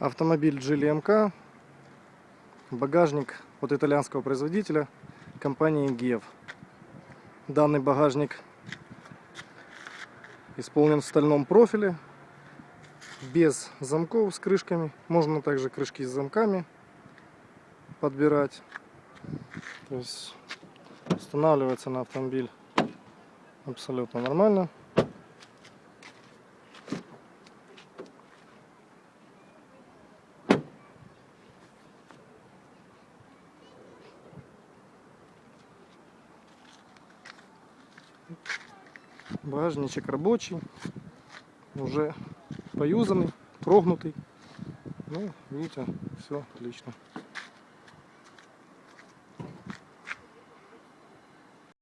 Автомобиль Geely MK. Багажник от итальянского производителя компании GEV. Данный багажник исполнен в стальном профиле, без замков с крышками. Можно также крышки с замками подбирать. То есть устанавливается на автомобиль абсолютно нормально. Багажничек рабочий, уже поюзанный, прогнутый. Ну, видите, все отлично.